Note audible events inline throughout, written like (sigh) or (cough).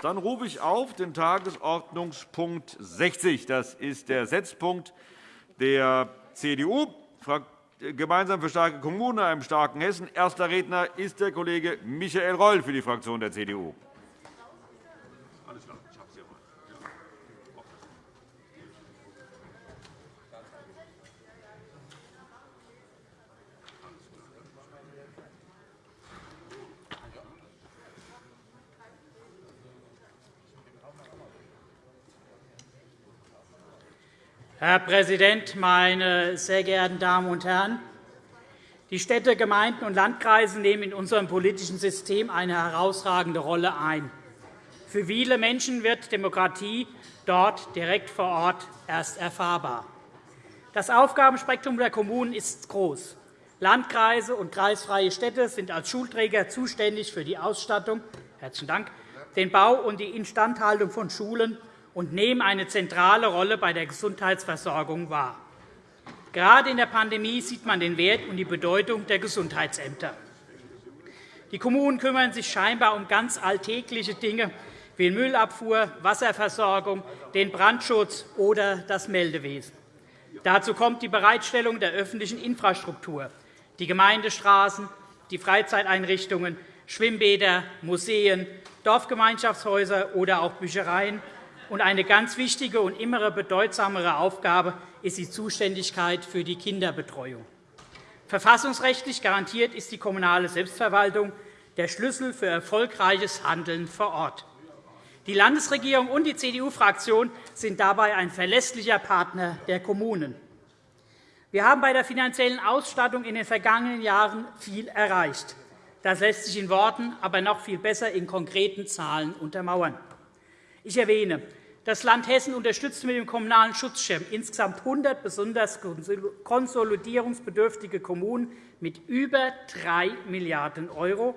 Dann rufe ich auf den Tagesordnungspunkt 60. Das ist der Setzpunkt der CDU, gemeinsam für starke Kommunen, einem starken Hessen. Erster Redner ist der Kollege Michael Reul für die Fraktion der CDU. Herr Präsident, meine sehr geehrten Damen und Herren! Die Städte, Gemeinden und Landkreise nehmen in unserem politischen System eine herausragende Rolle ein. Für viele Menschen wird Demokratie dort direkt vor Ort erst erfahrbar. Das Aufgabenspektrum der Kommunen ist groß. Landkreise und kreisfreie Städte sind als Schulträger zuständig für die Ausstattung, Herzlichen Dank, den Bau und die Instandhaltung von Schulen und nehmen eine zentrale Rolle bei der Gesundheitsversorgung wahr. Gerade in der Pandemie sieht man den Wert und die Bedeutung der Gesundheitsämter. Die Kommunen kümmern sich scheinbar um ganz alltägliche Dinge wie Müllabfuhr, Wasserversorgung, den Brandschutz oder das Meldewesen. Dazu kommt die Bereitstellung der öffentlichen Infrastruktur, die Gemeindestraßen, die Freizeiteinrichtungen, Schwimmbäder, Museen, Dorfgemeinschaftshäuser oder auch Büchereien und eine ganz wichtige und immer bedeutsamere Aufgabe ist die Zuständigkeit für die Kinderbetreuung. Verfassungsrechtlich garantiert ist die kommunale Selbstverwaltung der Schlüssel für erfolgreiches Handeln vor Ort. Die Landesregierung und die CDU-Fraktion sind dabei ein verlässlicher Partner der Kommunen. Wir haben bei der finanziellen Ausstattung in den vergangenen Jahren viel erreicht. Das lässt sich in Worten, aber noch viel besser in konkreten Zahlen untermauern. Ich erwähne das Land Hessen unterstützt mit dem Kommunalen Schutzschirm insgesamt 100 besonders konsolidierungsbedürftige Kommunen mit über 3 Milliarden €.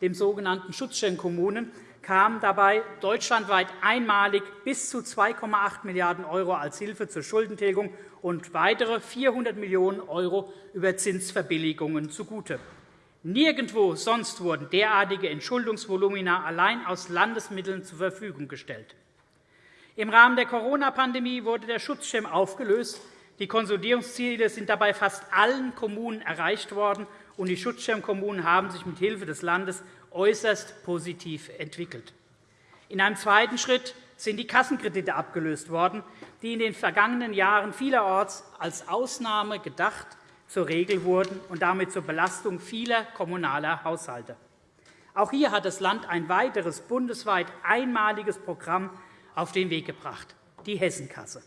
Dem sogenannten Schutzschirmkommunen kamen dabei deutschlandweit einmalig bis zu 2,8 Milliarden € als Hilfe zur Schuldentilgung und weitere 400 Millionen € über Zinsverbilligungen zugute. Nirgendwo sonst wurden derartige Entschuldungsvolumina allein aus Landesmitteln zur Verfügung gestellt. Im Rahmen der Corona-Pandemie wurde der Schutzschirm aufgelöst. Die Konsolidierungsziele sind dabei fast allen Kommunen erreicht worden, und die Schutzschirmkommunen haben sich mit Hilfe des Landes äußerst positiv entwickelt. In einem zweiten Schritt sind die Kassenkredite abgelöst worden, die in den vergangenen Jahren vielerorts als Ausnahme gedacht zur Regel wurden und damit zur Belastung vieler kommunaler Haushalte. Auch hier hat das Land ein weiteres bundesweit einmaliges Programm auf den Weg gebracht, die Hessenkasse.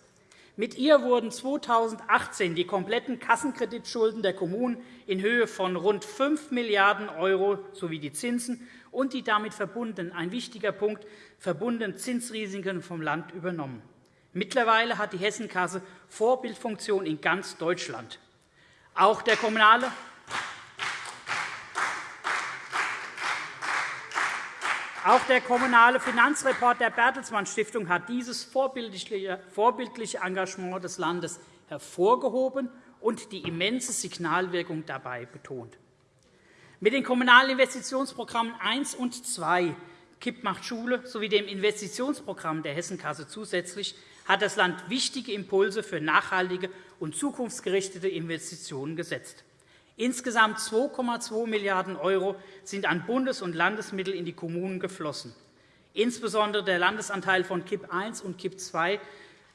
Mit ihr wurden 2018 die kompletten Kassenkreditschulden der Kommunen in Höhe von rund 5 Milliarden € sowie die Zinsen und die damit verbundenen, ein wichtiger Punkt, verbundenen Zinsrisiken vom Land übernommen. Mittlerweile hat die Hessenkasse Vorbildfunktion in ganz Deutschland. Auch der kommunale Auch der Kommunale Finanzreport der Bertelsmann Stiftung hat dieses vorbildliche Engagement des Landes hervorgehoben und die immense Signalwirkung dabei betont. Mit den Kommunalen Investitionsprogrammen 1 und 2 KIP macht Schule sowie dem Investitionsprogramm der Hessenkasse zusätzlich hat das Land wichtige Impulse für nachhaltige und zukunftsgerichtete Investitionen gesetzt. Insgesamt 2,2 Milliarden € sind an Bundes- und Landesmittel in die Kommunen geflossen. Insbesondere der Landesanteil von KIP I und KIP II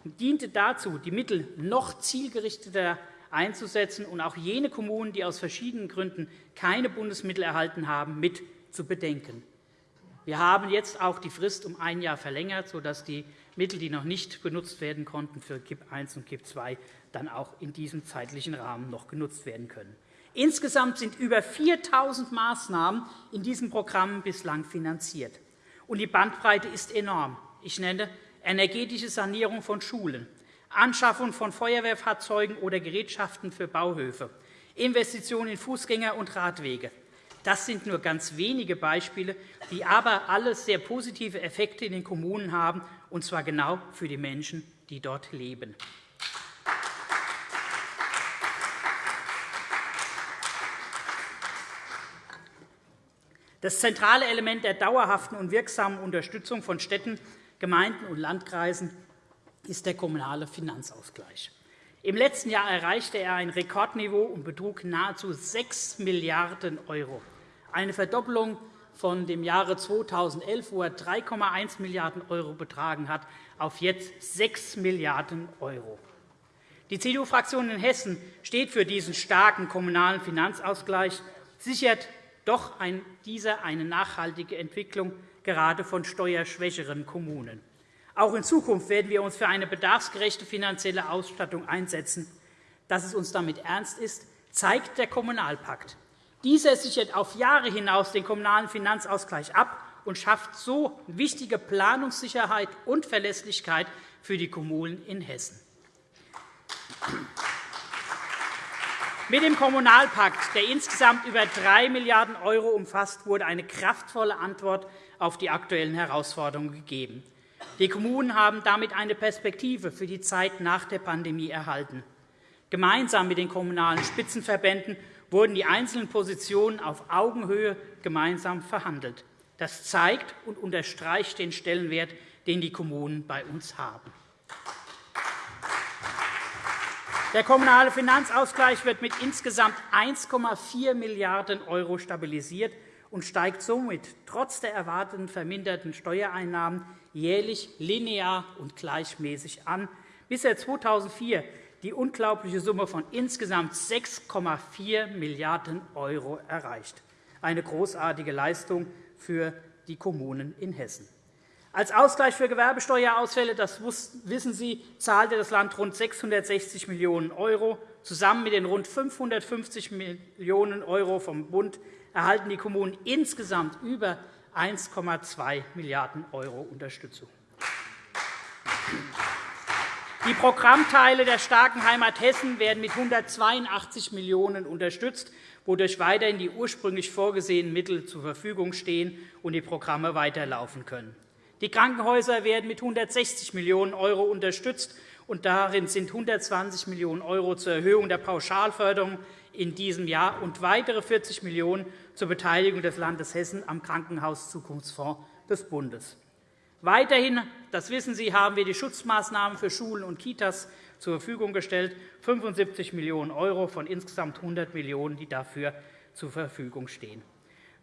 diente dazu, die Mittel noch zielgerichteter einzusetzen und auch jene Kommunen, die aus verschiedenen Gründen keine Bundesmittel erhalten haben, mit zu bedenken. Wir haben jetzt auch die Frist um ein Jahr verlängert, sodass die Mittel, die noch nicht genutzt werden konnten für KIP I und KIP II, dann auch in diesem zeitlichen Rahmen noch genutzt werden können. Insgesamt sind über 4.000 Maßnahmen in diesem Programm bislang finanziert. Und die Bandbreite ist enorm. Ich nenne energetische Sanierung von Schulen, Anschaffung von Feuerwehrfahrzeugen oder Gerätschaften für Bauhöfe, Investitionen in Fußgänger- und Radwege. Das sind nur ganz wenige Beispiele, die aber alle sehr positive Effekte in den Kommunen haben, und zwar genau für die Menschen, die dort leben. Das zentrale Element der dauerhaften und wirksamen Unterstützung von Städten, Gemeinden und Landkreisen ist der kommunale Finanzausgleich. Im letzten Jahr erreichte er ein Rekordniveau und betrug nahezu 6 Milliarden €, eine Verdoppelung von dem Jahre 2011, wo er 3,1 Milliarden € betragen hat, auf jetzt 6 Milliarden €. Die CDU-Fraktion in Hessen steht für diesen starken kommunalen Finanzausgleich, sichert doch dieser eine nachhaltige Entwicklung gerade von steuerschwächeren Kommunen. Auch in Zukunft werden wir uns für eine bedarfsgerechte finanzielle Ausstattung einsetzen. Dass es uns damit ernst ist, zeigt der Kommunalpakt. Dieser sichert auf Jahre hinaus den kommunalen Finanzausgleich ab und schafft so wichtige Planungssicherheit und Verlässlichkeit für die Kommunen in Hessen. Mit dem Kommunalpakt, der insgesamt über 3 Milliarden € umfasst, wurde eine kraftvolle Antwort auf die aktuellen Herausforderungen gegeben. Die Kommunen haben damit eine Perspektive für die Zeit nach der Pandemie erhalten. Gemeinsam mit den Kommunalen Spitzenverbänden wurden die einzelnen Positionen auf Augenhöhe gemeinsam verhandelt. Das zeigt und unterstreicht den Stellenwert, den die Kommunen bei uns haben. Der Kommunale Finanzausgleich wird mit insgesamt 1,4 Milliarden € stabilisiert und steigt somit trotz der erwarteten verminderten Steuereinnahmen jährlich linear und gleichmäßig an, bis er 2004 die unglaubliche Summe von insgesamt 6,4 Milliarden € erreicht. Eine großartige Leistung für die Kommunen in Hessen. Als Ausgleich für Gewerbesteuerausfälle, das wissen Sie, zahlte das Land rund 660 Millionen €. Zusammen mit den rund 550 Millionen € vom Bund erhalten die Kommunen insgesamt über 1,2 Milliarden € Unterstützung. Die Programmteile der starken Heimat Hessen werden mit 182 Millionen € unterstützt, wodurch weiterhin die ursprünglich vorgesehenen Mittel zur Verfügung stehen und die Programme weiterlaufen können. Die Krankenhäuser werden mit 160 Millionen € unterstützt, und darin sind 120 Millionen € zur Erhöhung der Pauschalförderung in diesem Jahr und weitere 40 Millionen € zur Beteiligung des Landes Hessen am Krankenhauszukunftsfonds des Bundes. Weiterhin, das wissen Sie, haben wir die Schutzmaßnahmen für Schulen und Kitas zur Verfügung gestellt, 75 Millionen € von insgesamt 100 Millionen €, die dafür zur Verfügung stehen.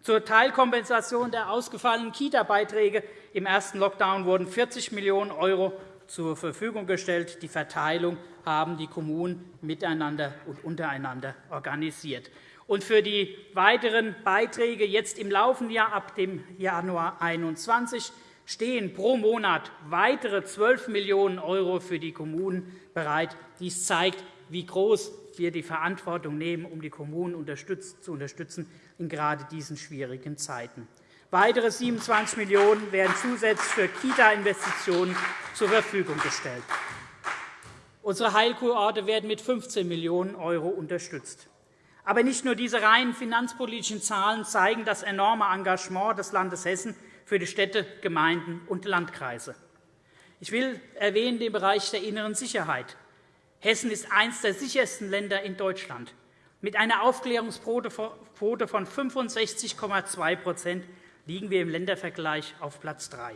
Zur Teilkompensation der ausgefallenen Kita-Beiträge im ersten Lockdown wurden 40 Millionen € zur Verfügung gestellt. Die Verteilung haben die Kommunen miteinander und untereinander organisiert. Und für die weiteren Beiträge jetzt im laufenden Jahr ab dem Januar 2021 stehen pro Monat weitere 12 Millionen € für die Kommunen bereit. Dies zeigt, wie groß wir die Verantwortung nehmen, um die Kommunen zu unterstützen in gerade diesen schwierigen Zeiten. Weitere 27 Millionen € werden zusätzlich für Kita-Investitionen zur Verfügung gestellt. Unsere Heilkurorte werden mit 15 Millionen € unterstützt. Aber nicht nur diese rein finanzpolitischen Zahlen zeigen das enorme Engagement des Landes Hessen für die Städte, Gemeinden und Landkreise. Ich will erwähnen den Bereich der inneren Sicherheit. Hessen ist eines der sichersten Länder in Deutschland. Mit einer Aufklärungsquote von 65,2% liegen wir im Ländervergleich auf Platz 3.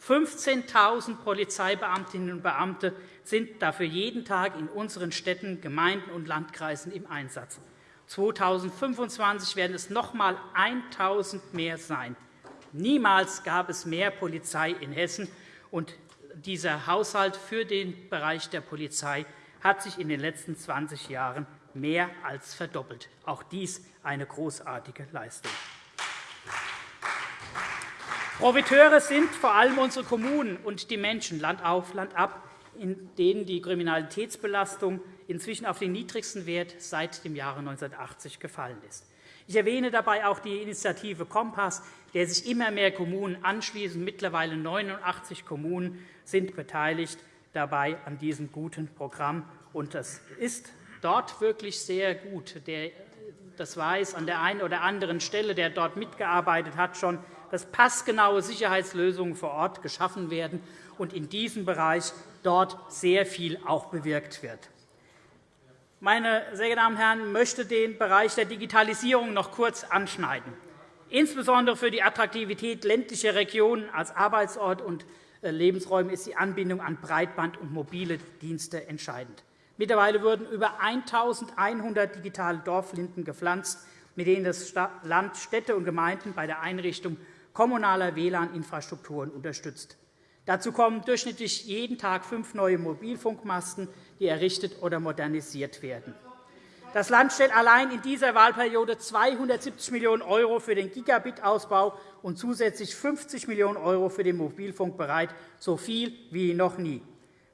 15.000 Polizeibeamtinnen und Beamte sind dafür jeden Tag in unseren Städten, Gemeinden und Landkreisen im Einsatz. 2025 werden es noch einmal 1.000 mehr sein. Niemals gab es mehr Polizei in Hessen. Und dieser Haushalt für den Bereich der Polizei hat sich in den letzten 20 Jahren mehr als verdoppelt. Auch dies eine großartige Leistung. Profiteure sind vor allem unsere Kommunen und die Menschen Land auf, Land ab, in denen die Kriminalitätsbelastung inzwischen auf den niedrigsten Wert seit dem Jahre 1980 gefallen ist. Ich erwähne dabei auch die Initiative Kompass, der sich immer mehr Kommunen anschließen. Mittlerweile 89 Kommunen sind beteiligt dabei an diesem guten Programm. Und das ist dort wirklich sehr gut. Das weiß an der einen oder anderen Stelle, der dort mitgearbeitet hat, schon, dass passgenaue Sicherheitslösungen vor Ort geschaffen werden und in diesem Bereich dort sehr viel auch bewirkt wird. Meine sehr geehrten Damen und Herren, ich möchte den Bereich der Digitalisierung noch kurz anschneiden. Insbesondere für die Attraktivität ländlicher Regionen als Arbeitsort und äh, Lebensräume ist die Anbindung an Breitband und mobile Dienste entscheidend. Mittlerweile wurden über 1.100 digitale Dorflinden gepflanzt, mit denen das Land Städte und Gemeinden bei der Einrichtung kommunaler WLAN-Infrastrukturen unterstützt. Dazu kommen durchschnittlich jeden Tag fünf neue Mobilfunkmasten, die errichtet oder modernisiert werden. Das Land stellt allein in dieser Wahlperiode 270 Millionen € für den Gigabit-Ausbau und zusätzlich 50 Millionen € für den Mobilfunk bereit, so viel wie noch nie.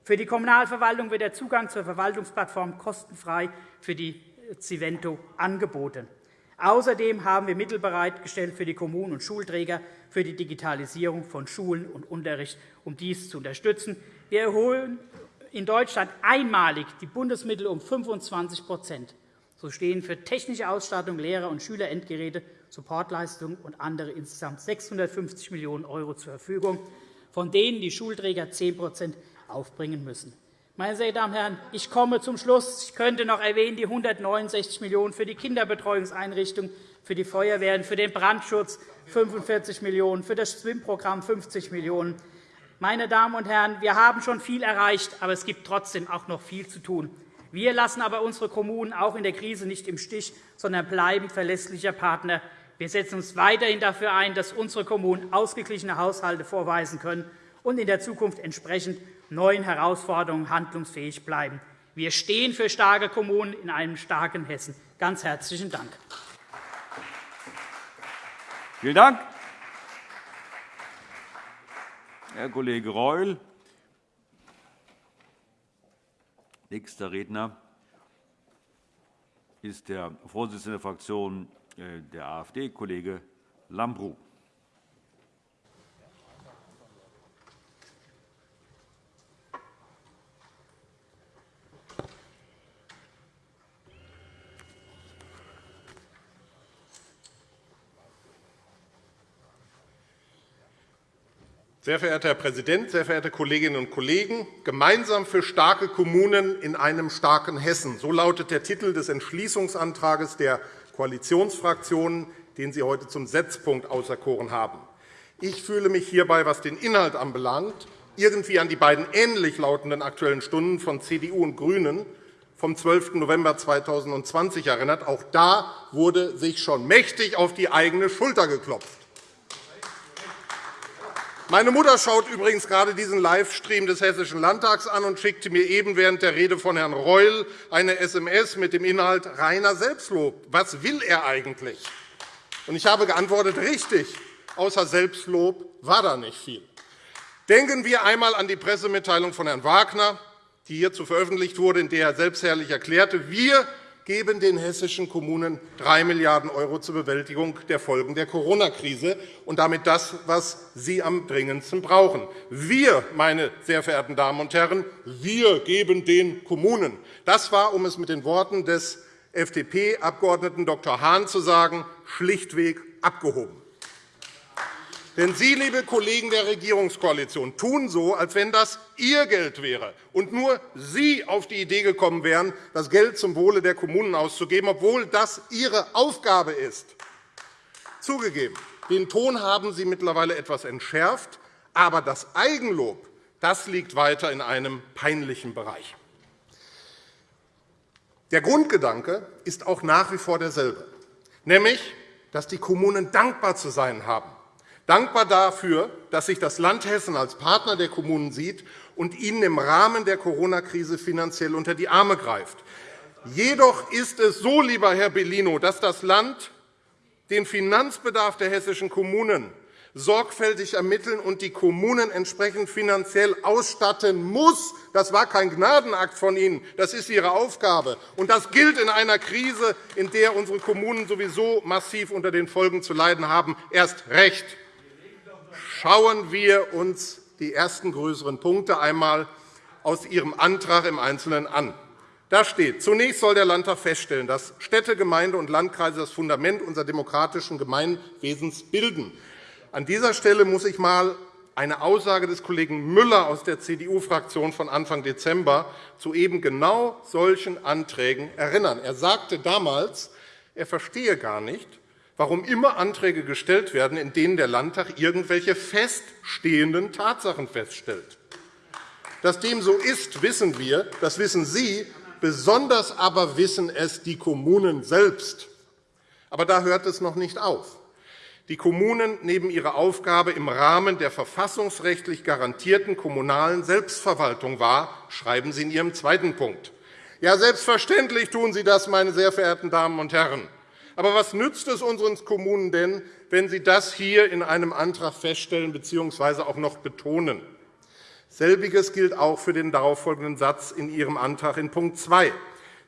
Für die Kommunalverwaltung wird der Zugang zur Verwaltungsplattform kostenfrei für die Civento angeboten. Außerdem haben wir Mittel bereitgestellt für die Kommunen und Schulträger für die Digitalisierung von Schulen und Unterricht, um dies zu unterstützen. Wir erhöhen in Deutschland einmalig die Bundesmittel um 25 So stehen für technische Ausstattung, Lehrer- und Schülerendgeräte, Supportleistungen und andere insgesamt 650 Millionen € zur Verfügung, von denen die Schulträger 10% aufbringen müssen. Meine sehr Damen und Herren, ich komme zum Schluss. Ich könnte noch erwähnen die 169 Millionen € für die Kinderbetreuungseinrichtungen, für die Feuerwehren, für den Brandschutz 45 Millionen €, für das Schwimmprogramm 50 Millionen €. Meine Damen und Herren, wir haben schon viel erreicht, aber es gibt trotzdem auch noch viel zu tun. Wir lassen aber unsere Kommunen auch in der Krise nicht im Stich, sondern bleiben verlässlicher Partner. Wir setzen uns weiterhin dafür ein, dass unsere Kommunen ausgeglichene Haushalte vorweisen können und in der Zukunft entsprechend neuen Herausforderungen handlungsfähig bleiben. Wir stehen für starke Kommunen in einem starken Hessen. Ganz herzlichen Dank. Vielen Dank, Herr Kollege Reul. Nächster Redner ist der Vorsitzende der Fraktion äh, der AfD, Kollege Lambrou. Sehr verehrter Herr Präsident, sehr verehrte Kolleginnen und Kollegen! Gemeinsam für starke Kommunen in einem starken Hessen. So lautet der Titel des Entschließungsantrags der Koalitionsfraktionen, den Sie heute zum Setzpunkt auserkoren haben. Ich fühle mich hierbei, was den Inhalt anbelangt, irgendwie an die beiden ähnlich lautenden Aktuellen Stunden von CDU und GRÜNEN vom 12. November 2020 erinnert. Auch da wurde sich schon mächtig auf die eigene Schulter geklopft. Meine Mutter schaut übrigens gerade diesen Livestream des Hessischen Landtags an und schickte mir eben während der Rede von Herrn Reul eine SMS mit dem Inhalt reiner Selbstlob. Was will er eigentlich? Ich habe geantwortet, richtig, außer Selbstlob war da nicht viel. Denken wir einmal an die Pressemitteilung von Herrn Wagner, die hierzu veröffentlicht wurde, in der er selbstherrlich erklärte, wir geben den hessischen Kommunen 3 Milliarden € zur Bewältigung der Folgen der Corona-Krise und damit das, was sie am dringendsten brauchen. Wir, meine sehr verehrten Damen und Herren, wir geben den Kommunen. Das war, um es mit den Worten des FDP-Abgeordneten Dr. Hahn zu sagen, schlichtweg abgehoben. Denn Sie, liebe Kollegen der Regierungskoalition, tun so, als wenn das Ihr Geld wäre und nur Sie auf die Idee gekommen wären, das Geld zum Wohle der Kommunen auszugeben, obwohl das Ihre Aufgabe ist. Zugegeben, den Ton haben Sie mittlerweile etwas entschärft, aber das Eigenlob das liegt weiter in einem peinlichen Bereich. Der Grundgedanke ist auch nach wie vor derselbe, nämlich, dass die Kommunen dankbar zu sein haben dankbar dafür, dass sich das Land Hessen als Partner der Kommunen sieht und ihnen im Rahmen der Corona-Krise finanziell unter die Arme greift. Jedoch ist es so, lieber Herr Bellino, dass das Land den Finanzbedarf der hessischen Kommunen sorgfältig ermitteln und die Kommunen entsprechend finanziell ausstatten muss. Das war kein Gnadenakt von Ihnen. Das ist Ihre Aufgabe. Und das gilt in einer Krise, in der unsere Kommunen sowieso massiv unter den Folgen zu leiden haben, erst recht. Schauen wir uns die ersten größeren Punkte einmal aus Ihrem Antrag im Einzelnen an. Da steht, zunächst soll der Landtag feststellen, dass Städte, Gemeinde und Landkreise das Fundament unseres demokratischen Gemeinwesens bilden. An dieser Stelle muss ich einmal eine Aussage des Kollegen Müller aus der CDU-Fraktion von Anfang Dezember zu eben genau solchen Anträgen erinnern. Er sagte damals, er verstehe gar nicht, warum immer Anträge gestellt werden, in denen der Landtag irgendwelche feststehenden Tatsachen feststellt. Dass dem so ist, wissen wir, das wissen Sie, besonders aber wissen es die Kommunen selbst. Aber da hört es noch nicht auf. Die Kommunen nehmen ihre Aufgabe im Rahmen der verfassungsrechtlich garantierten kommunalen Selbstverwaltung wahr, schreiben Sie in Ihrem zweiten Punkt. Ja, selbstverständlich tun Sie das, meine sehr verehrten Damen und Herren. Aber was nützt es unseren Kommunen denn, wenn Sie das hier in einem Antrag feststellen bzw. auch noch betonen? Selbiges gilt auch für den darauffolgenden Satz in Ihrem Antrag in Punkt 2,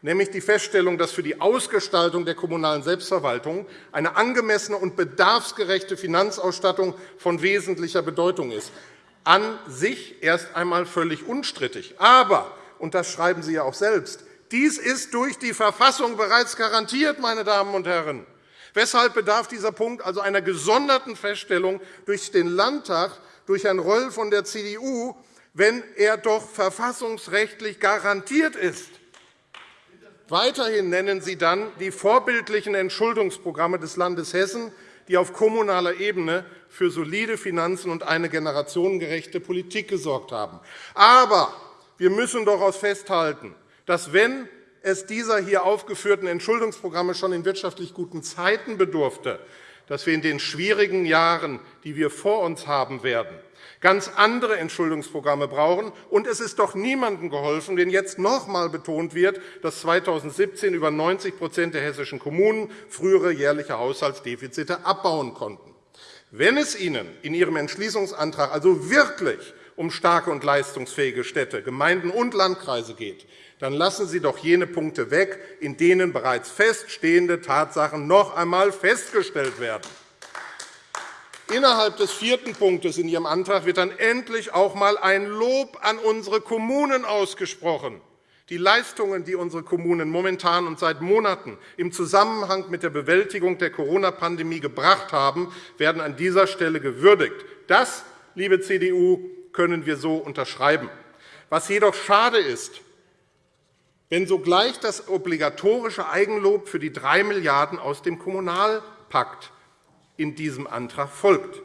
nämlich die Feststellung, dass für die Ausgestaltung der kommunalen Selbstverwaltung eine angemessene und bedarfsgerechte Finanzausstattung von wesentlicher Bedeutung ist. An sich erst einmal völlig unstrittig. Aber, und das schreiben Sie ja auch selbst, dies ist durch die Verfassung bereits garantiert, meine Damen und Herren. Weshalb bedarf dieser Punkt also einer gesonderten Feststellung durch den Landtag, durch Herrn Röll von der CDU, wenn er doch verfassungsrechtlich garantiert ist. Weiterhin nennen Sie dann die vorbildlichen Entschuldungsprogramme des Landes Hessen, die auf kommunaler Ebene für solide Finanzen und eine generationengerechte Politik gesorgt haben. Aber wir müssen daraus festhalten, dass, wenn es dieser hier aufgeführten Entschuldungsprogramme schon in wirtschaftlich guten Zeiten bedurfte, dass wir in den schwierigen Jahren, die wir vor uns haben werden, ganz andere Entschuldungsprogramme brauchen. Und es ist doch niemandem geholfen, wenn jetzt noch einmal betont wird, dass 2017 über 90% der hessischen Kommunen frühere jährliche Haushaltsdefizite abbauen konnten. Wenn es Ihnen in Ihrem Entschließungsantrag also wirklich um starke und leistungsfähige Städte, Gemeinden und Landkreise geht, dann lassen Sie doch jene Punkte weg, in denen bereits feststehende Tatsachen noch einmal festgestellt werden. Innerhalb des vierten Punktes in Ihrem Antrag wird dann endlich auch einmal ein Lob an unsere Kommunen ausgesprochen. Die Leistungen, die unsere Kommunen momentan und seit Monaten im Zusammenhang mit der Bewältigung der Corona-Pandemie gebracht haben, werden an dieser Stelle gewürdigt. Das, liebe CDU, können wir so unterschreiben. Was jedoch schade ist, wenn sogleich das obligatorische Eigenlob für die 3 Milliarden € aus dem Kommunalpakt in diesem Antrag folgt.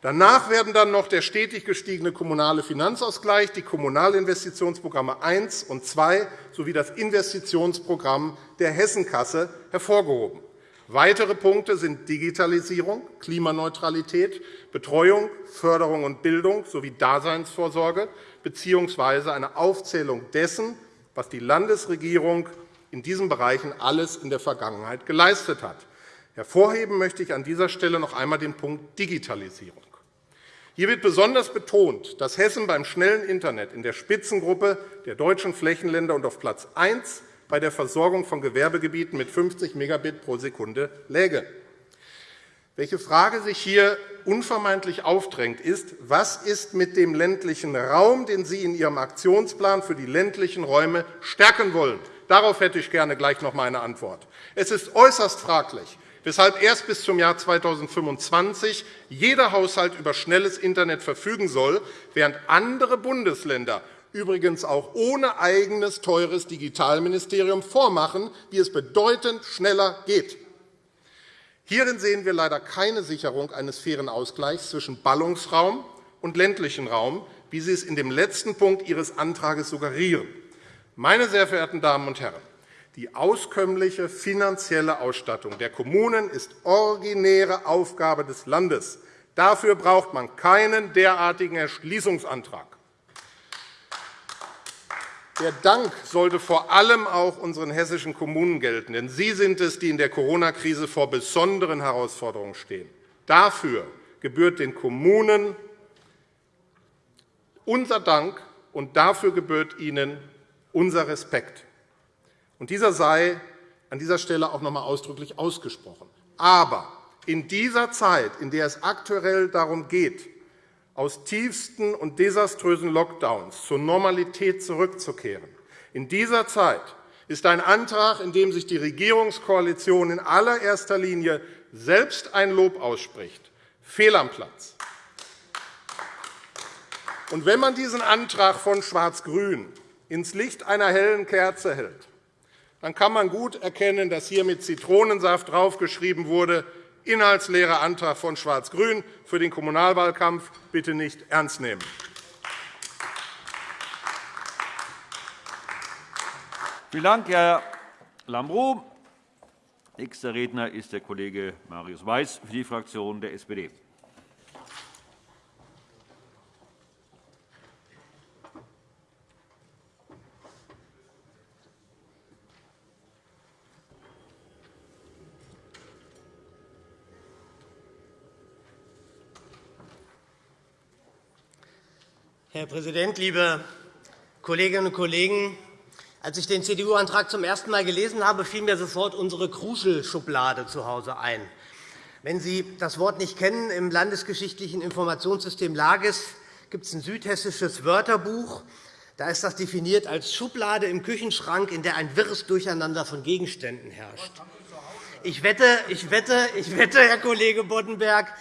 Danach werden dann noch der stetig gestiegene kommunale Finanzausgleich, die Kommunalinvestitionsprogramme 1 und 2 sowie das Investitionsprogramm der Hessenkasse hervorgehoben. Weitere Punkte sind Digitalisierung, Klimaneutralität, Betreuung, Förderung und Bildung sowie Daseinsvorsorge bzw. eine Aufzählung dessen, was die Landesregierung in diesen Bereichen alles in der Vergangenheit geleistet hat. Hervorheben möchte ich an dieser Stelle noch einmal den Punkt Digitalisierung. Hier wird besonders betont, dass Hessen beim schnellen Internet in der Spitzengruppe der deutschen Flächenländer und auf Platz 1 bei der Versorgung von Gewerbegebieten mit 50 Megabit pro Sekunde läge. Welche Frage sich hier unvermeidlich aufdrängt, ist, was ist mit dem ländlichen Raum, den Sie in Ihrem Aktionsplan für die ländlichen Räume stärken wollen? Darauf hätte ich gerne gleich noch eine Antwort. Es ist äußerst fraglich, weshalb erst bis zum Jahr 2025 jeder Haushalt über schnelles Internet verfügen soll, während andere Bundesländer übrigens auch ohne eigenes teures Digitalministerium vormachen, wie es bedeutend schneller geht. Hierin sehen wir leider keine Sicherung eines fairen Ausgleichs zwischen Ballungsraum und ländlichem Raum, wie Sie es in dem letzten Punkt Ihres Antrags suggerieren. Meine sehr verehrten Damen und Herren, die auskömmliche finanzielle Ausstattung der Kommunen ist originäre Aufgabe des Landes. Dafür braucht man keinen derartigen Erschließungsantrag. Der Dank sollte vor allem auch unseren hessischen Kommunen gelten, denn sie sind es, die in der Corona-Krise vor besonderen Herausforderungen stehen. Dafür gebührt den Kommunen unser Dank, und dafür gebührt ihnen unser Respekt. Und dieser sei an dieser Stelle auch noch einmal ausdrücklich ausgesprochen. Aber in dieser Zeit, in der es aktuell darum geht, aus tiefsten und desaströsen Lockdowns zur Normalität zurückzukehren, in dieser Zeit ist ein Antrag, in dem sich die Regierungskoalition in allererster Linie selbst ein Lob ausspricht, fehl am Platz. Und wenn man diesen Antrag von Schwarz-Grün ins Licht einer hellen Kerze hält, dann kann man gut erkennen, dass hier mit Zitronensaft draufgeschrieben wurde, inhaltsleerer Antrag von Schwarz-Grün für den Kommunalwahlkampf bitte nicht ernst nehmen. Vielen Dank, Herr Lambrou. Nächster Redner ist der Kollege Marius Weiß für die Fraktion der SPD. Herr Präsident, liebe Kolleginnen und Kollegen! Als ich den CDU-Antrag zum ersten Mal gelesen habe, fiel mir sofort unsere Kruschel-Schublade zu Hause ein. Wenn Sie das Wort nicht kennen, im landesgeschichtlichen Informationssystem LAGES gibt es ein südhessisches Wörterbuch. Da ist das definiert als Schublade im Küchenschrank, in der ein wirres Durcheinander von Gegenständen herrscht. Ich wette, ich wette, ich wette Herr Kollege Boddenberg,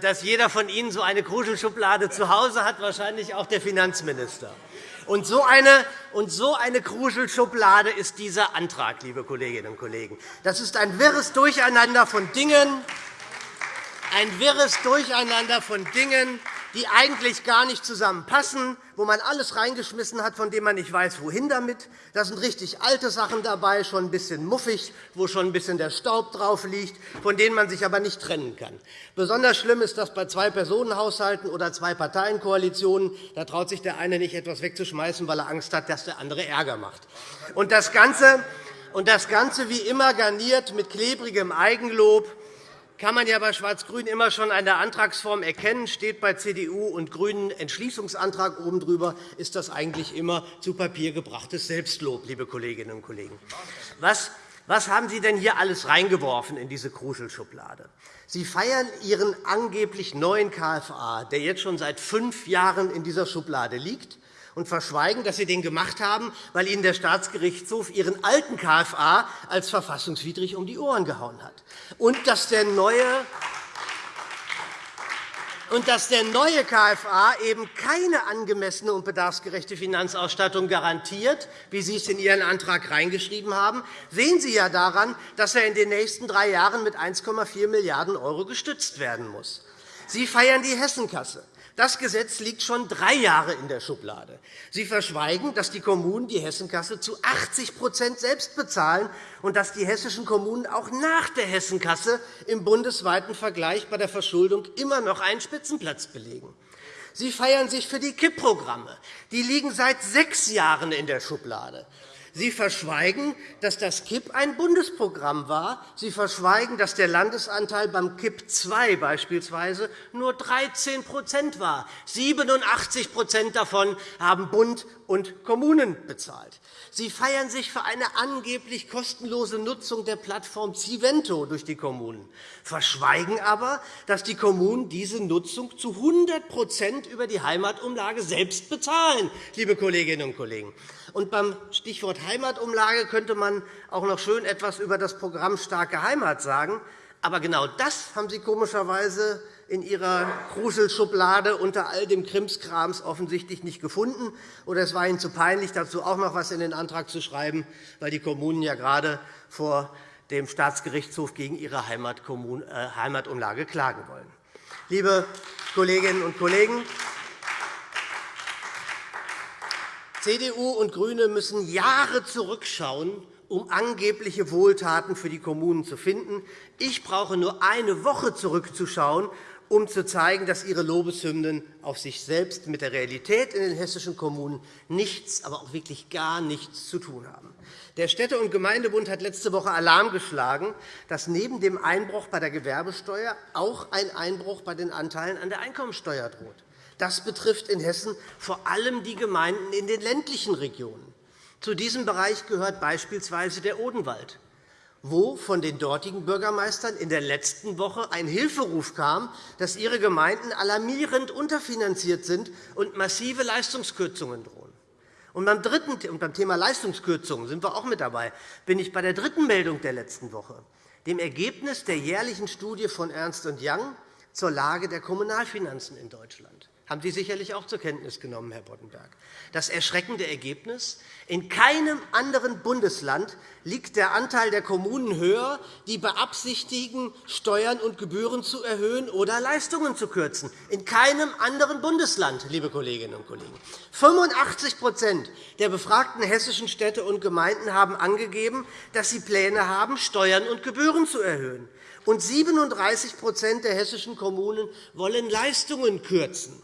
dass jeder von Ihnen so eine Kruschelschublade zu Hause hat, wahrscheinlich auch der Finanzminister. Und so eine, und so eine Kruschelschublade ist dieser Antrag, liebe Kolleginnen und Kollegen. Das ist ein wirres Durcheinander von Dingen, ein wirres Durcheinander von Dingen, die eigentlich gar nicht zusammenpassen, wo man alles reingeschmissen hat, von dem man nicht weiß, wohin damit. Da sind richtig alte Sachen dabei, schon ein bisschen muffig, wo schon ein bisschen der Staub drauf liegt, von denen man sich aber nicht trennen kann. Besonders schlimm ist das bei Zwei-Personen-Haushalten oder Zwei-Parteien-Koalitionen. Da traut sich der eine nicht, etwas wegzuschmeißen, weil er Angst hat, dass der andere Ärger macht. Und das Ganze, und das Ganze wie immer garniert mit klebrigem Eigenlob kann man ja bei Schwarz-Grün immer schon an der Antragsform erkennen. Steht bei CDU und GRÜNEN Entschließungsantrag oben drüber, ist das eigentlich immer zu Papier gebrachtes Selbstlob, liebe Kolleginnen und Kollegen. Was was haben Sie denn hier alles reingeworfen in diese Kruschelschublade? Sie feiern Ihren angeblich neuen KFA, der jetzt schon seit fünf Jahren in dieser Schublade liegt und verschweigen, dass Sie den gemacht haben, weil Ihnen der Staatsgerichtshof Ihren alten KFA als verfassungswidrig um die Ohren gehauen hat. Und dass der neue und dass der neue KFA eben keine angemessene und bedarfsgerechte Finanzausstattung garantiert, wie Sie es in Ihren Antrag reingeschrieben haben, sehen Sie ja daran, dass er in den nächsten drei Jahren mit 1,4 Milliarden € gestützt werden muss. Sie feiern die Hessenkasse. Das Gesetz liegt schon drei Jahre in der Schublade. Sie verschweigen, dass die Kommunen die Hessenkasse zu 80% selbst bezahlen und dass die hessischen Kommunen auch nach der Hessenkasse im bundesweiten Vergleich bei der Verschuldung immer noch einen Spitzenplatz belegen. Sie feiern sich für die KIP-Programme. Die liegen seit sechs Jahren in der Schublade. Sie verschweigen, dass das KIP ein Bundesprogramm war. Sie verschweigen, dass der Landesanteil beim KIP II beispielsweise nur 13% war. 87% davon haben Bund und Kommunen bezahlt. Sie feiern sich für eine angeblich kostenlose Nutzung der Plattform Civento durch die Kommunen, verschweigen aber, dass die Kommunen diese Nutzung zu 100% über die Heimatumlage selbst bezahlen. Liebe Kolleginnen und Kollegen. Und beim Stichwort Heimatumlage könnte man auch noch schön etwas über das Programm Starke Heimat sagen. Aber genau das haben Sie komischerweise in Ihrer Kruselschublade unter all dem Krimskrams offensichtlich nicht gefunden. Oder es war Ihnen zu peinlich, dazu auch noch etwas in den Antrag zu schreiben, weil die Kommunen ja gerade vor dem Staatsgerichtshof gegen ihre äh, Heimatumlage klagen wollen. Liebe Kolleginnen und Kollegen, CDU und GRÜNE müssen Jahre zurückschauen, um angebliche Wohltaten für die Kommunen zu finden. Ich brauche nur eine Woche zurückzuschauen, um zu zeigen, dass Ihre Lobeshymnen auf sich selbst mit der Realität in den hessischen Kommunen nichts, aber auch wirklich gar nichts zu tun haben. Der Städte- und Gemeindebund hat letzte Woche Alarm geschlagen, dass neben dem Einbruch bei der Gewerbesteuer auch ein Einbruch bei den Anteilen an der Einkommensteuer droht. Das betrifft in Hessen vor allem die Gemeinden in den ländlichen Regionen. Zu diesem Bereich gehört beispielsweise der Odenwald, wo von den dortigen Bürgermeistern in der letzten Woche ein Hilferuf kam, dass ihre Gemeinden alarmierend unterfinanziert sind und massive Leistungskürzungen drohen. Und beim, dritten, und beim Thema Leistungskürzungen sind wir auch mit dabei, bin ich bei der dritten Meldung der letzten Woche, dem Ergebnis der jährlichen Studie von Ernst Young zur Lage der Kommunalfinanzen in Deutschland. Haben Sie sicherlich auch zur Kenntnis genommen, Herr Boddenberg. Das erschreckende Ergebnis? In keinem anderen Bundesland liegt der Anteil der Kommunen höher, die beabsichtigen, Steuern und Gebühren zu erhöhen oder Leistungen zu kürzen. In keinem anderen Bundesland, liebe Kolleginnen und Kollegen. 85% der befragten hessischen Städte und Gemeinden haben angegeben, dass sie Pläne haben, Steuern und Gebühren zu erhöhen. Und 37% der hessischen Kommunen wollen Leistungen kürzen.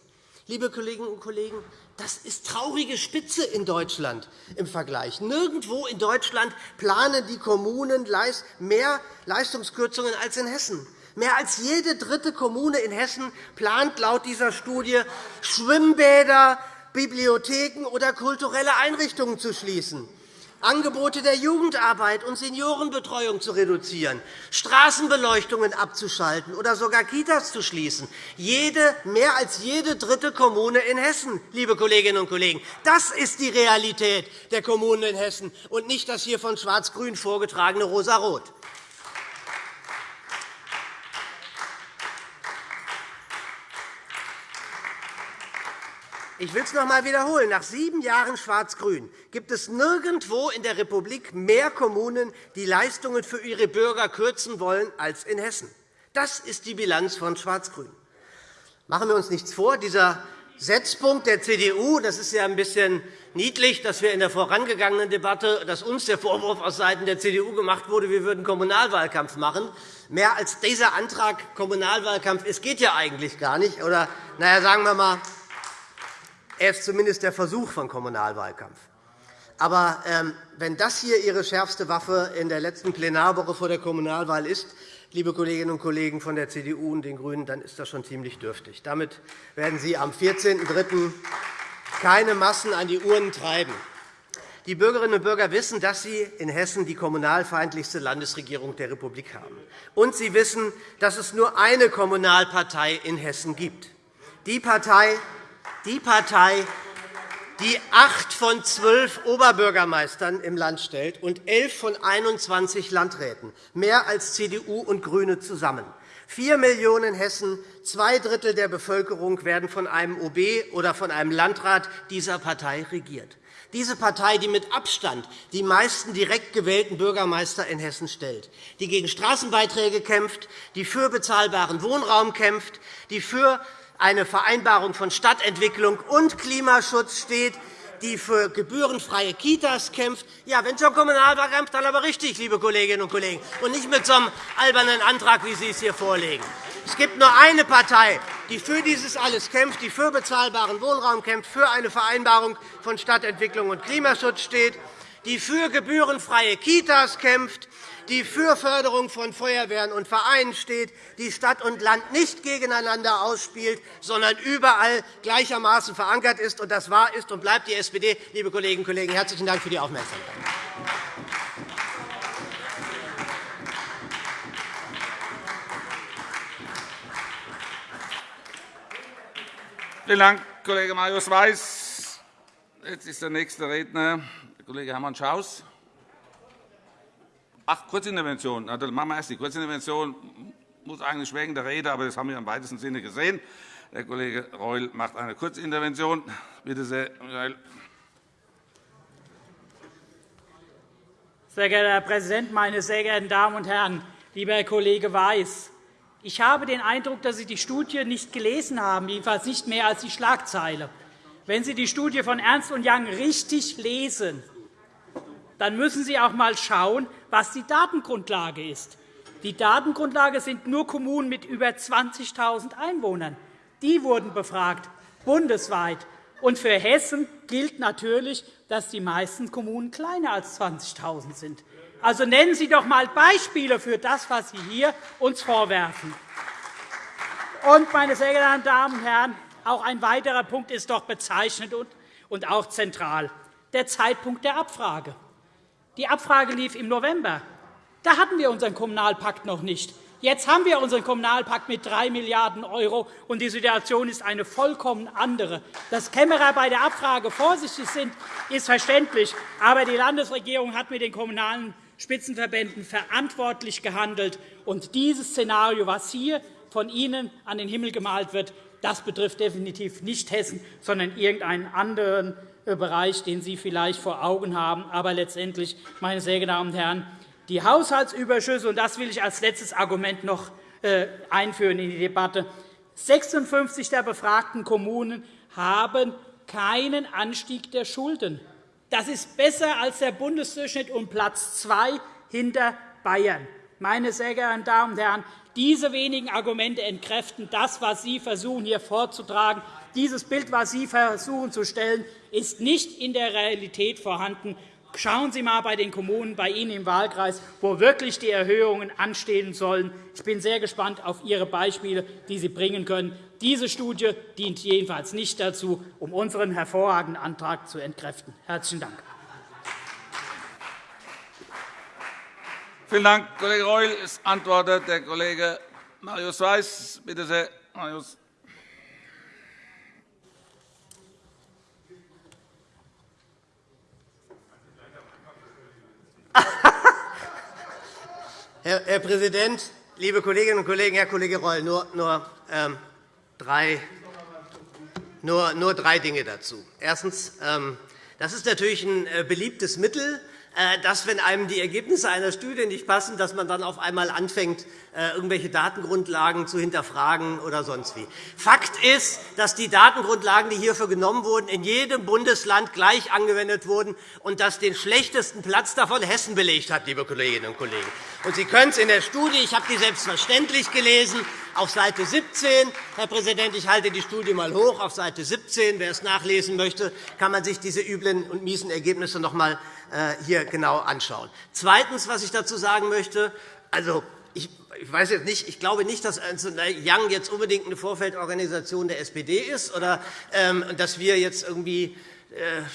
Liebe Kolleginnen und Kollegen, das ist traurige Spitze in Deutschland im Vergleich. Nirgendwo in Deutschland planen die Kommunen mehr Leistungskürzungen als in Hessen. Mehr als jede dritte Kommune in Hessen plant laut dieser Studie, Schwimmbäder, Bibliotheken oder kulturelle Einrichtungen zu schließen. Angebote der Jugendarbeit und Seniorenbetreuung zu reduzieren, Straßenbeleuchtungen abzuschalten oder sogar Kitas zu schließen. Jede, mehr als jede dritte Kommune in Hessen, liebe Kolleginnen und Kollegen. Das ist die Realität der Kommunen in Hessen, und nicht das hier von Schwarz-Grün vorgetragene Rosa-Rot. Ich will es noch einmal wiederholen. Nach sieben Jahren Schwarz-Grün gibt es nirgendwo in der Republik mehr Kommunen, die Leistungen für ihre Bürger kürzen wollen, als in Hessen. Das ist die Bilanz von Schwarz-Grün. Machen wir uns nichts vor. Dieser Setzpunkt der CDU, das ist ja ein bisschen niedlich, dass wir in der vorangegangenen Debatte, dass uns der Vorwurf aus Seiten der CDU gemacht wurde, wir würden Kommunalwahlkampf machen. Mehr als dieser Antrag Kommunalwahlkampf es geht ja eigentlich gar nicht. Oder, naja, sagen wir einmal, er ist zumindest der Versuch von Kommunalwahlkampf. Aber ähm, wenn das hier Ihre schärfste Waffe in der letzten Plenarwoche vor der Kommunalwahl ist, liebe Kolleginnen und Kollegen von der CDU und den GRÜNEN, dann ist das schon ziemlich dürftig. Damit werden Sie am 14.03. keine Massen an die Urnen treiben. Die Bürgerinnen und Bürger wissen, dass Sie in Hessen die kommunalfeindlichste Landesregierung der Republik haben. Und Sie wissen, dass es nur eine Kommunalpartei in Hessen gibt. Die Partei, die Partei, die acht von zwölf Oberbürgermeistern im Land stellt und elf von 21 Landräten, mehr als CDU und GRÜNE zusammen. Vier Millionen Hessen, zwei Drittel der Bevölkerung werden von einem OB oder von einem Landrat dieser Partei regiert. Diese Partei, die mit Abstand die meisten direkt gewählten Bürgermeister in Hessen stellt, die gegen Straßenbeiträge kämpft, die für bezahlbaren Wohnraum kämpft, die für eine Vereinbarung von Stadtentwicklung und Klimaschutz steht, die für gebührenfreie Kitas kämpft. Ja, wenn schon Kommunalwahlkampf, dann aber richtig, liebe Kolleginnen und Kollegen, und nicht mit so einem albernen Antrag, wie Sie es hier vorlegen. Es gibt nur eine Partei, die für dieses alles kämpft, die für bezahlbaren Wohnraum kämpft, für eine Vereinbarung von Stadtentwicklung und Klimaschutz steht, die für gebührenfreie Kitas kämpft, die für Förderung von Feuerwehren und Vereinen steht, die Stadt und Land nicht gegeneinander ausspielt, sondern überall gleichermaßen verankert ist. Und das war, ist und bleibt die SPD. Liebe Kolleginnen und Kollegen, herzlichen Dank für die Aufmerksamkeit. Vielen Dank, Kollege Marius Weiß. Jetzt ist der nächste Redner der Kollege Hermann Schaus. Ach, Kurzintervention. Na, dann machen wir erst die Kurzintervention. Muss eigentlich wegen der Rede, aber das haben wir im weitesten Sinne gesehen. Der Kollege Reul macht eine Kurzintervention. Bitte sehr, Michael. Sehr geehrter Herr Präsident, meine sehr geehrten Damen und Herren! Lieber Herr Kollege Weiß, ich habe den Eindruck, dass Sie die Studie nicht gelesen haben, jedenfalls nicht mehr als die Schlagzeile. Wenn Sie die Studie von Ernst Young richtig lesen, dann müssen Sie auch einmal schauen, was die Datengrundlage ist. Die Datengrundlage sind nur Kommunen mit über 20.000 Einwohnern. Die wurden befragt, bundesweit. Und für Hessen gilt natürlich, dass die meisten Kommunen kleiner als 20.000 sind. Also nennen Sie doch einmal Beispiele für das, was Sie hier uns vorwerfen. Und, meine sehr geehrten Damen und Herren, auch ein weiterer Punkt ist doch bezeichnend und auch zentral, der Zeitpunkt der Abfrage. Die Abfrage lief im November. Da hatten wir unseren Kommunalpakt noch nicht. Jetzt haben wir unseren Kommunalpakt mit 3 Milliarden €, und die Situation ist eine vollkommen andere. Dass Kämmerer bei der Abfrage vorsichtig sind, ist verständlich. Aber die Landesregierung hat mit den kommunalen Spitzenverbänden verantwortlich gehandelt. Und dieses Szenario, was hier von Ihnen an den Himmel gemalt wird, Das betrifft definitiv nicht Hessen, sondern irgendeinen anderen äh, Bereich, den Sie vielleicht vor Augen haben. Aber letztendlich, meine sehr geehrten Damen und Herren, die Haushaltsüberschüsse, und das will ich als letztes Argument noch äh, einführen in die Debatte, 56 der befragten Kommunen haben keinen Anstieg der Schulden. Das ist besser als der Bundesdurchschnitt und Platz zwei hinter Bayern. Meine sehr geehrten Damen und Herren, diese wenigen Argumente entkräften das, was Sie versuchen, hier vorzutragen. Dieses Bild, das Sie versuchen zu stellen, ist nicht in der Realität vorhanden. Schauen Sie einmal bei den Kommunen bei Ihnen im Wahlkreis, wo wirklich die Erhöhungen anstehen sollen. Ich bin sehr gespannt auf Ihre Beispiele, die Sie bringen können. Diese Studie dient jedenfalls nicht dazu, um unseren hervorragenden Antrag zu entkräften. – Herzlichen Dank. Vielen Dank, Kollege Reul. Es antwortet der Kollege Marius Weiß. Bitte sehr, Marius. (laughs) Herr Präsident, liebe Kolleginnen und Kollegen! Herr Kollege Reul, nur, nur, ähm, drei, nur, nur drei Dinge dazu. Erstens. Ähm, das ist natürlich ein äh, beliebtes Mittel, dass, wenn einem die Ergebnisse einer Studie nicht passen, dass man dann auf einmal anfängt, äh, irgendwelche Datengrundlagen zu hinterfragen oder sonst wie. Fakt ist, dass die Datengrundlagen, die hierfür genommen wurden, in jedem Bundesland gleich angewendet wurden und dass den schlechtesten Platz davon Hessen belegt hat, liebe Kolleginnen und Kollegen. Und Sie können es in der Studie, ich habe die selbstverständlich gelesen, auf Seite 17, Herr Präsident, ich halte die Studie einmal hoch, auf Seite 17, wer es nachlesen möchte, kann man sich diese üblen und miesen Ergebnisse noch einmal äh, hier genau anschauen. Zweitens, was ich dazu sagen möchte, also, ich weiß jetzt nicht, ich glaube nicht, dass Young jetzt unbedingt eine Vorfeldorganisation der SPD ist oder ähm, dass wir jetzt irgendwie äh,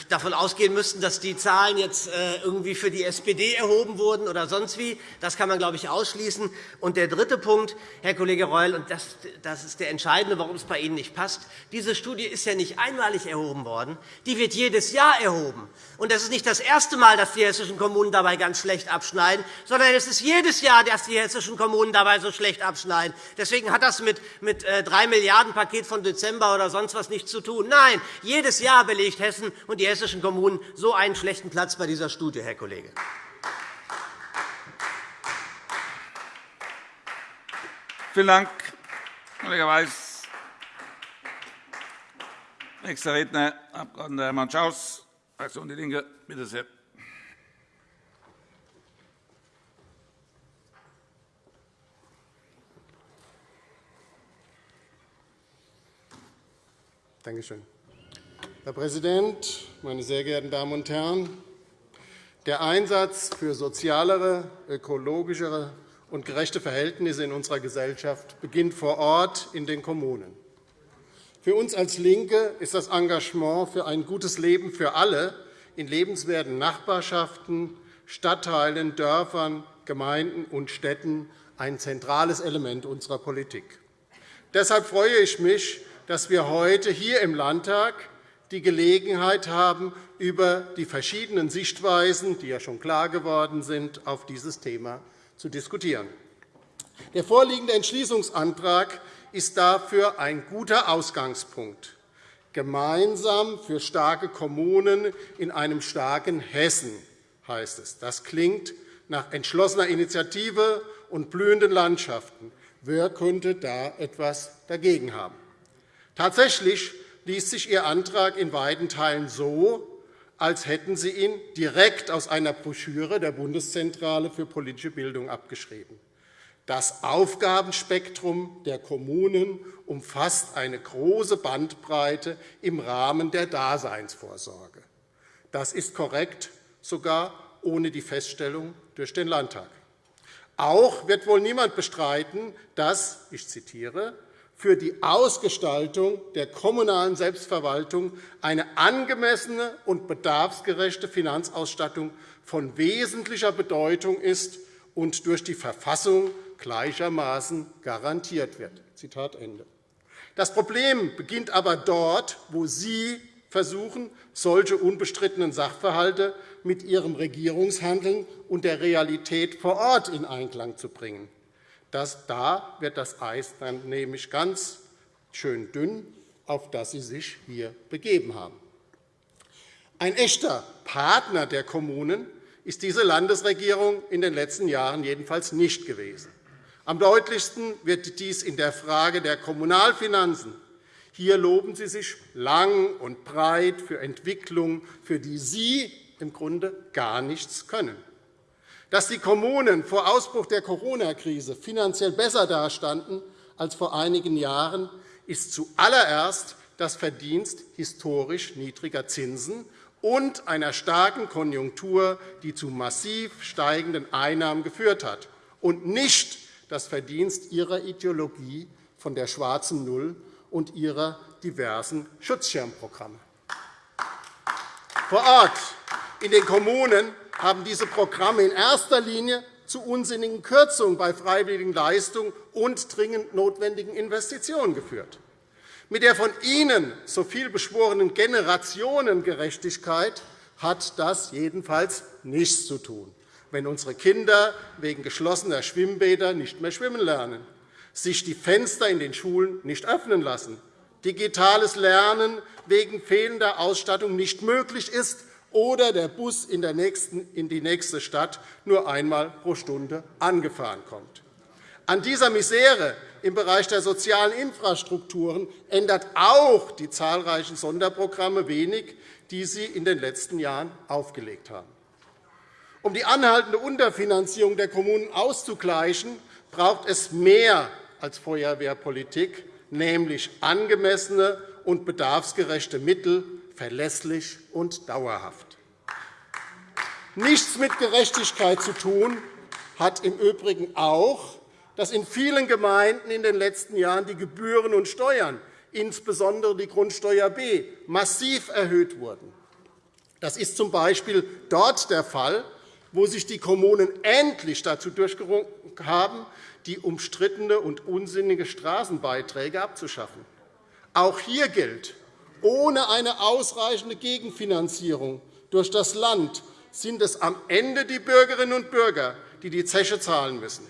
davon ausgehen müssten, dass die Zahlen jetzt äh, irgendwie für die SPD erhoben wurden oder sonst wie. Das kann man, glaube ich, ausschließen. Und der dritte Punkt, Herr Kollege Reul, und das, ist der entscheidende, warum es bei Ihnen nicht passt. Diese Studie ist ja nicht einmalig erhoben worden. Die wird jedes Jahr erhoben. Und das ist nicht das erste Mal, dass die hessischen Kommunen dabei ganz schlecht abschneiden, sondern es ist jedes Jahr, dass die hessischen Kommunen dabei so schlecht abschneiden. Deswegen hat das mit dem 3 Milliarden Paket von Dezember oder sonst was nichts zu tun. Nein, jedes Jahr belegt Hessen Hessen und die hessischen Kommunen so einen schlechten Platz bei dieser Studie, Herr Kollege. Vielen Dank, Kollege Weiß. Nächster Redner, Abg. Hermann Schaus, Fraktion DIE LINKE. Bitte sehr. Danke schön. Herr Präsident, meine sehr geehrten Damen und Herren! Der Einsatz für sozialere, ökologischere und gerechte Verhältnisse in unserer Gesellschaft beginnt vor Ort in den Kommunen. Für uns als LINKE ist das Engagement für ein gutes Leben für alle in lebenswerten Nachbarschaften, Stadtteilen, Dörfern, Gemeinden und Städten ein zentrales Element unserer Politik. Deshalb freue ich mich, dass wir heute hier im Landtag die Gelegenheit haben, über die verschiedenen Sichtweisen, die ja schon klar geworden sind, auf dieses Thema zu diskutieren. Der vorliegende Entschließungsantrag ist dafür ein guter Ausgangspunkt. Gemeinsam für starke Kommunen in einem starken Hessen heißt es. Das klingt nach entschlossener Initiative und blühenden Landschaften. Wer könnte da etwas dagegen haben? Tatsächlich liest sich Ihr Antrag in weiten Teilen so, als hätten Sie ihn direkt aus einer Broschüre der Bundeszentrale für politische Bildung abgeschrieben. Das Aufgabenspektrum der Kommunen umfasst eine große Bandbreite im Rahmen der Daseinsvorsorge. Das ist korrekt, sogar ohne die Feststellung durch den Landtag. Auch wird wohl niemand bestreiten, dass, ich zitiere, für die Ausgestaltung der kommunalen Selbstverwaltung eine angemessene und bedarfsgerechte Finanzausstattung von wesentlicher Bedeutung ist und durch die Verfassung gleichermaßen garantiert wird. Das Problem beginnt aber dort, wo Sie versuchen, solche unbestrittenen Sachverhalte mit Ihrem Regierungshandeln und der Realität vor Ort in Einklang zu bringen. Das, da wird das Eis dann nämlich ganz schön dünn, auf das Sie sich hier begeben haben. Ein echter Partner der Kommunen ist diese Landesregierung in den letzten Jahren jedenfalls nicht gewesen. Am deutlichsten wird dies in der Frage der Kommunalfinanzen. Hier loben Sie sich lang und breit für Entwicklungen, für die Sie im Grunde gar nichts können. Dass die Kommunen vor Ausbruch der Corona-Krise finanziell besser dastanden als vor einigen Jahren, ist zuallererst das Verdienst historisch niedriger Zinsen und einer starken Konjunktur, die zu massiv steigenden Einnahmen geführt hat, und nicht das Verdienst Ihrer Ideologie von der schwarzen Null und Ihrer diversen Schutzschirmprogramme. Vor Ort in den Kommunen haben diese Programme in erster Linie zu unsinnigen Kürzungen bei freiwilligen Leistungen und dringend notwendigen Investitionen geführt. Mit der von Ihnen so viel beschworenen Generationengerechtigkeit hat das jedenfalls nichts zu tun, wenn unsere Kinder wegen geschlossener Schwimmbäder nicht mehr schwimmen lernen, sich die Fenster in den Schulen nicht öffnen lassen, digitales Lernen wegen fehlender Ausstattung nicht möglich ist oder der Bus in, die nächste Stadt nur einmal pro Stunde angefahren kommt. An dieser Misere im Bereich der sozialen Infrastrukturen ändert auch die zahlreichen Sonderprogramme wenig, die Sie in den letzten Jahren aufgelegt haben. Um die anhaltende Unterfinanzierung der Kommunen auszugleichen, braucht es mehr als Feuerwehrpolitik, nämlich angemessene und bedarfsgerechte Mittel, verlässlich und dauerhaft. Nichts mit Gerechtigkeit zu tun hat im Übrigen auch, dass in vielen Gemeinden in den letzten Jahren die Gebühren und Steuern, insbesondere die Grundsteuer B, massiv erhöht wurden. Das ist z. B. dort der Fall, wo sich die Kommunen endlich dazu durchgerungen haben, die umstrittene und unsinnige Straßenbeiträge abzuschaffen. Auch hier gilt, ohne eine ausreichende Gegenfinanzierung durch das Land sind es am Ende die Bürgerinnen und Bürger, die die Zeche zahlen müssen.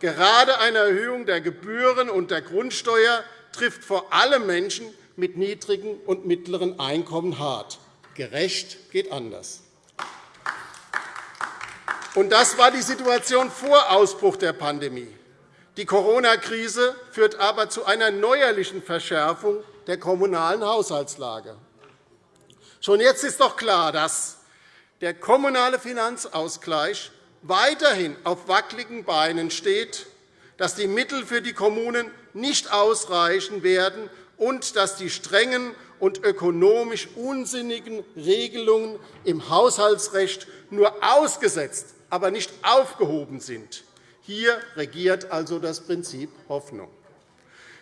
Gerade eine Erhöhung der Gebühren und der Grundsteuer trifft vor allem Menschen mit niedrigen und mittleren Einkommen hart. Gerecht geht anders. das war die Situation vor Ausbruch der Pandemie. Die Corona-Krise führt aber zu einer neuerlichen Verschärfung der kommunalen Haushaltslage. Schon jetzt ist doch klar, dass der kommunale Finanzausgleich weiterhin auf wackeligen Beinen steht, dass die Mittel für die Kommunen nicht ausreichen werden und dass die strengen und ökonomisch unsinnigen Regelungen im Haushaltsrecht nur ausgesetzt, aber nicht aufgehoben sind. Hier regiert also das Prinzip Hoffnung.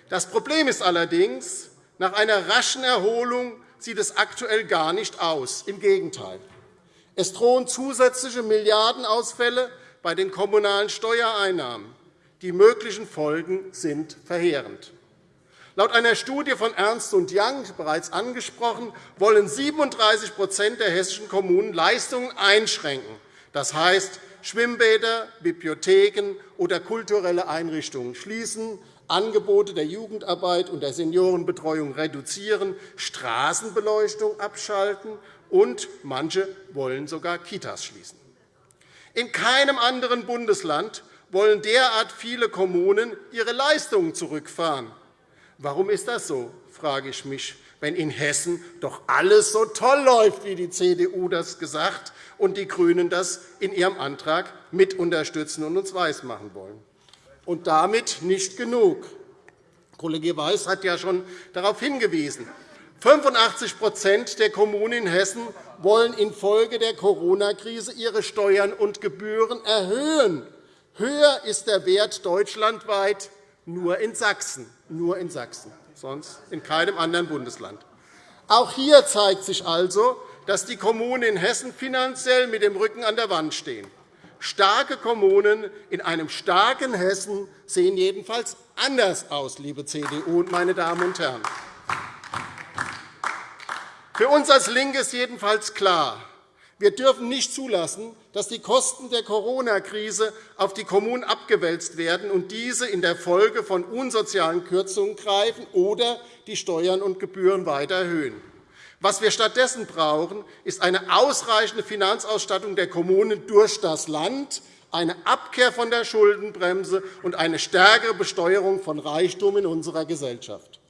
Das Problem ist allerdings, nach einer raschen Erholung sieht es aktuell gar nicht aus. Im Gegenteil. Es drohen zusätzliche Milliardenausfälle bei den kommunalen Steuereinnahmen. Die möglichen Folgen sind verheerend. Laut einer Studie von Ernst Young, bereits angesprochen, wollen 37% der hessischen Kommunen Leistungen einschränken. Das heißt, Schwimmbäder, Bibliotheken oder kulturelle Einrichtungen schließen, Angebote der Jugendarbeit und der Seniorenbetreuung reduzieren, Straßenbeleuchtung abschalten, und manche wollen sogar Kitas schließen. In keinem anderen Bundesland wollen derart viele Kommunen ihre Leistungen zurückfahren. Warum ist das so, frage ich mich, wenn in Hessen doch alles so toll läuft, wie die CDU das gesagt und die GRÜNEN das in ihrem Antrag mit unterstützen und uns weismachen wollen. Und damit nicht genug. Kollege Weiß hat ja schon darauf hingewiesen. 85% der Kommunen in Hessen wollen infolge der Corona-Krise ihre Steuern und Gebühren erhöhen. Höher ist der Wert deutschlandweit nur in Sachsen, nur in Sachsen, sonst in keinem anderen Bundesland. Auch hier zeigt sich also, dass die Kommunen in Hessen finanziell mit dem Rücken an der Wand stehen. Starke Kommunen in einem starken Hessen sehen jedenfalls anders aus, liebe CDU und meine Damen und Herren. Für uns als LINKE ist jedenfalls klar, Wir dürfen nicht zulassen, dass die Kosten der Corona-Krise auf die Kommunen abgewälzt werden und diese in der Folge von unsozialen Kürzungen greifen oder die Steuern und Gebühren weiter erhöhen. Was wir stattdessen brauchen, ist eine ausreichende Finanzausstattung der Kommunen durch das Land, eine Abkehr von der Schuldenbremse und eine stärkere Besteuerung von Reichtum in unserer Gesellschaft.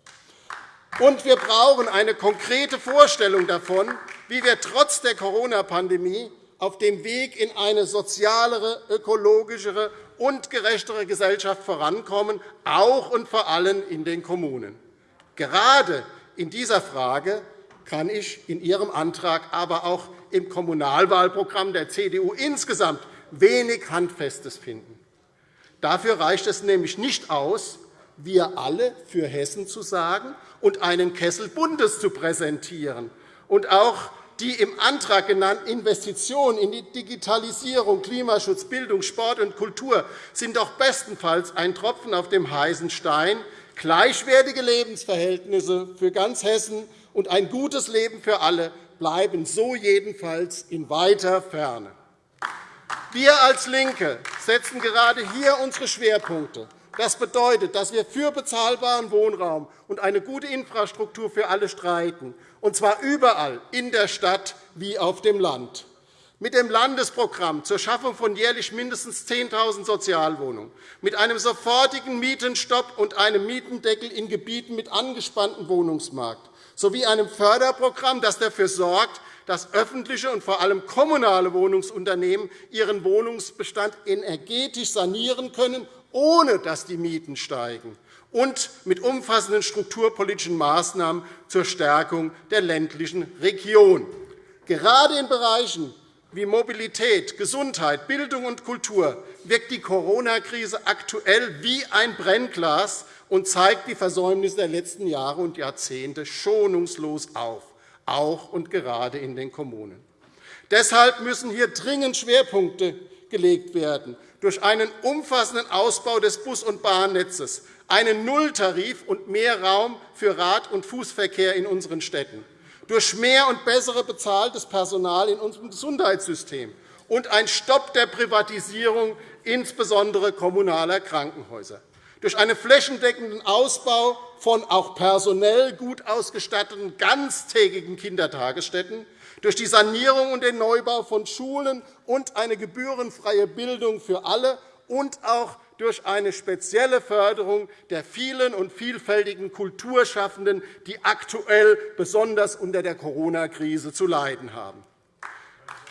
Und wir brauchen eine konkrete Vorstellung davon, wie wir trotz der Corona-Pandemie auf dem Weg in eine sozialere, ökologischere und gerechtere Gesellschaft vorankommen, auch und vor allem in den Kommunen. Gerade in dieser Frage kann ich in Ihrem Antrag, aber auch im Kommunalwahlprogramm der CDU insgesamt wenig Handfestes finden. Dafür reicht es nämlich nicht aus, wir alle für Hessen zu sagen und einen Kessel Bundes zu präsentieren und auch die im Antrag genannten Investitionen in die Digitalisierung, Klimaschutz, Bildung, Sport und Kultur sind doch bestenfalls ein Tropfen auf dem heißen Stein. Gleichwertige Lebensverhältnisse für ganz Hessen und ein gutes Leben für alle bleiben so jedenfalls in weiter Ferne. Wir als LINKE setzen gerade hier unsere Schwerpunkte. Das bedeutet, dass wir für bezahlbaren Wohnraum und eine gute Infrastruktur für alle streiten, und zwar überall, in der Stadt wie auf dem Land. Mit dem Landesprogramm zur Schaffung von jährlich mindestens 10.000 Sozialwohnungen, mit einem sofortigen Mietenstopp und einem Mietendeckel in Gebieten mit angespanntem Wohnungsmarkt sowie einem Förderprogramm, das dafür sorgt, dass öffentliche und vor allem kommunale Wohnungsunternehmen ihren Wohnungsbestand energetisch sanieren können ohne dass die Mieten steigen, und mit umfassenden strukturpolitischen Maßnahmen zur Stärkung der ländlichen Region. Gerade in Bereichen wie Mobilität, Gesundheit, Bildung und Kultur wirkt die Corona-Krise aktuell wie ein Brennglas und zeigt die Versäumnisse der letzten Jahre und Jahrzehnte schonungslos auf, auch und gerade in den Kommunen. Deshalb müssen hier dringend Schwerpunkte gelegt werden durch einen umfassenden Ausbau des Bus- und Bahnnetzes, einen Nulltarif und mehr Raum für Rad- und Fußverkehr in unseren Städten, durch mehr und bessere bezahltes Personal in unserem Gesundheitssystem und ein Stopp der Privatisierung insbesondere kommunaler Krankenhäuser, durch einen flächendeckenden Ausbau von auch personell gut ausgestatteten ganztägigen Kindertagesstätten, durch die Sanierung und den Neubau von Schulen und eine gebührenfreie Bildung für alle und auch durch eine spezielle Förderung der vielen und vielfältigen Kulturschaffenden, die aktuell besonders unter der Corona-Krise zu leiden haben.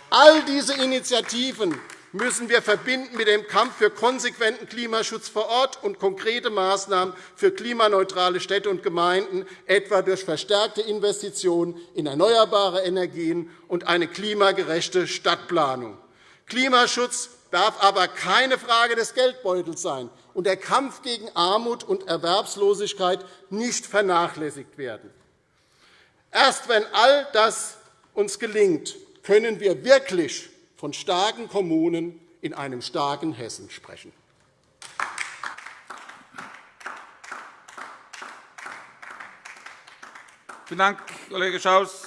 All diese Initiativen müssen wir verbinden mit dem Kampf für konsequenten Klimaschutz vor Ort und konkrete Maßnahmen für klimaneutrale Städte und Gemeinden, etwa durch verstärkte Investitionen in erneuerbare Energien und eine klimagerechte Stadtplanung. Klimaschutz darf aber keine Frage des Geldbeutels sein und der Kampf gegen Armut und Erwerbslosigkeit nicht vernachlässigt werden. Erst wenn all das uns gelingt, können wir wirklich von starken Kommunen in einem starken Hessen sprechen. Vielen Dank, Kollege Schaus.